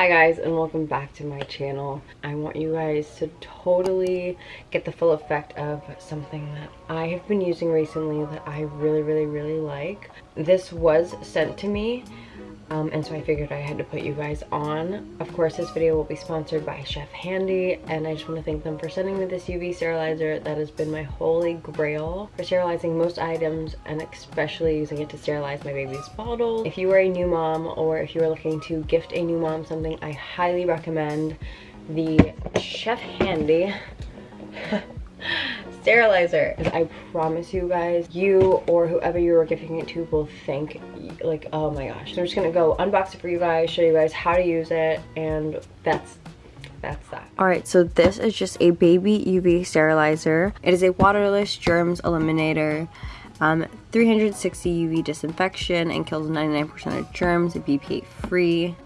Hi guys and welcome back to my channel. I want you guys to totally get the full effect of something that I have been using recently that I really really really like. This was sent to me um, and so I figured I had to put you guys on. Of course, this video will be sponsored by Chef Handy, and I just want to thank them for sending me this UV sterilizer that has been my holy grail for sterilizing most items, and especially using it to sterilize my baby's bottle. If you are a new mom, or if you are looking to gift a new mom something, I highly recommend the Chef Handy sterilizer. I promise you guys, you or whoever you are gifting it to will think like, oh my gosh. So I'm just gonna go unbox it for you guys, show you guys how to use it, and that's that's that. Alright, so this is just a baby UV sterilizer. It is a waterless germs eliminator. Um, 360 UV disinfection and kills 99% of germs, BPA free.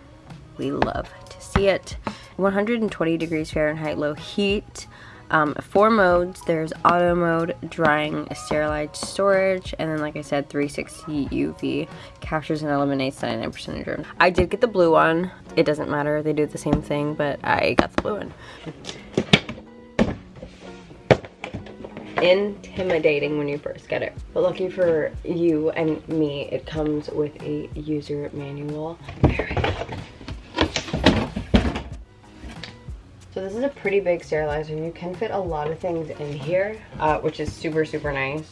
We love to see it. 120 degrees Fahrenheit low heat um, four modes. There's auto mode, drying, sterilized storage, and then like I said, 360 UV captures and eliminates 99% of germs. I did get the blue one. It doesn't matter. They do the same thing, but I got the blue one. intimidating when you first get it. But lucky for you and me, it comes with a user manual. So this is a pretty big sterilizer. You can fit a lot of things in here, uh, which is super, super nice.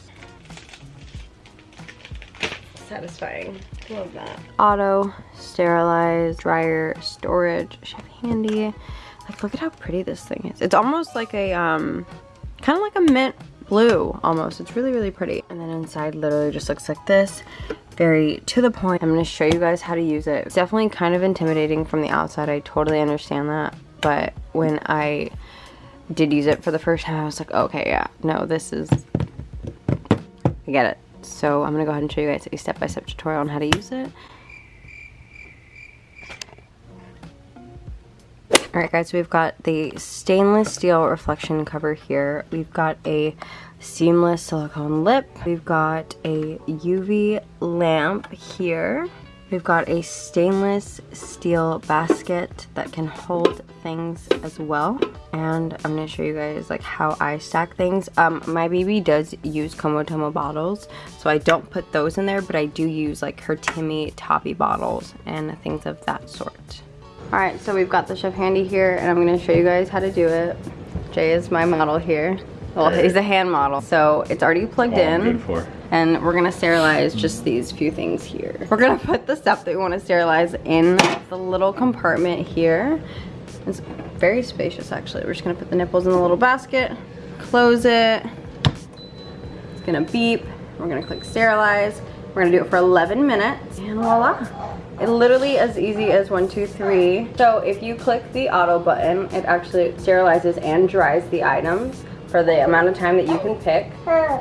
Satisfying. Love that. Auto, sterilize, dryer, storage, chef handy. Like, look at how pretty this thing is. It's almost like a, um, kind of like a mint blue almost. It's really, really pretty. And then inside literally just looks like this. Very to the point. I'm going to show you guys how to use it. It's definitely kind of intimidating from the outside. I totally understand that but when I did use it for the first time, I was like, okay, yeah, no, this is, I get it. So I'm gonna go ahead and show you guys a step-by-step -step tutorial on how to use it. Alright guys, we've got the stainless steel reflection cover here. We've got a seamless silicone lip. We've got a UV lamp here. We've got a stainless steel basket that can hold things as well. And I'm gonna show you guys like how I stack things. Um, my baby does use Comotomo bottles, so I don't put those in there, but I do use like her Tommee Tippee bottles and things of that sort. All right, so we've got the Chef Handy here and I'm gonna show you guys how to do it. Jay is my model here. Well, he's a hand model. So it's already plugged in. And we're gonna sterilize just these few things here. We're gonna put the stuff that we wanna sterilize in the little compartment here. It's very spacious actually. We're just gonna put the nipples in the little basket, close it. It's gonna beep. We're gonna click sterilize. We're gonna do it for 11 minutes and voila. It literally as easy as one, two, three. So if you click the auto button, it actually sterilizes and dries the items for the amount of time that you can pick.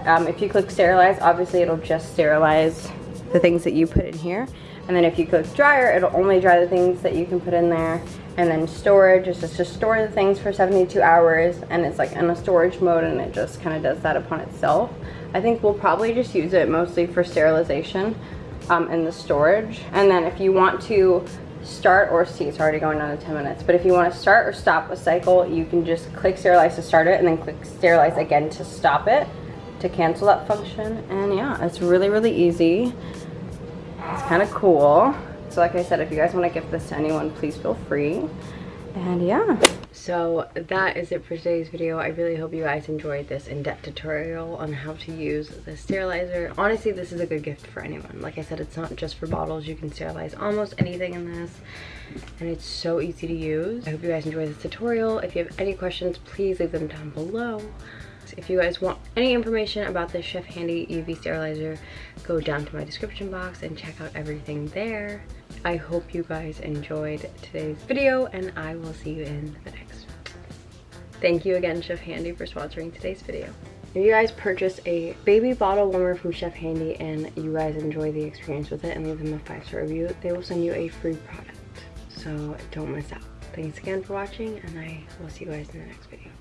Um, if you click sterilize, obviously it'll just sterilize the things that you put in here. And then if you click dryer, it'll only dry the things that you can put in there. And then storage is just to store the things for 72 hours and it's like in a storage mode and it just kind of does that upon itself. I think we'll probably just use it mostly for sterilization um, in the storage. And then if you want to start or see it's already going on to 10 minutes. But if you want to start or stop a cycle you can just click sterilize to start it and then click sterilize again to stop it to cancel that function. And yeah it's really really easy. It's kind of cool. So like I said if you guys want to give this to anyone please feel free. And yeah so that is it for today's video. I really hope you guys enjoyed this in-depth tutorial on how to use the sterilizer. Honestly this is a good gift for anyone. Like i said it's not just for bottles. You can sterilize almost anything in this and it's so easy to use. I hope you guys enjoyed this tutorial. If you have any questions please leave them down below. If you guys want any information about the Chef Handy UV sterilizer, go down to my description box and check out everything there. I hope you guys enjoyed today's video and I will see you in the next one. Thank you again Chef Handy for sponsoring today's video. If you guys purchase a baby bottle warmer from Chef Handy and you guys enjoy the experience with it and leave them a five star review, they will send you a free product. So don't miss out. Thanks again for watching and I will see you guys in the next video.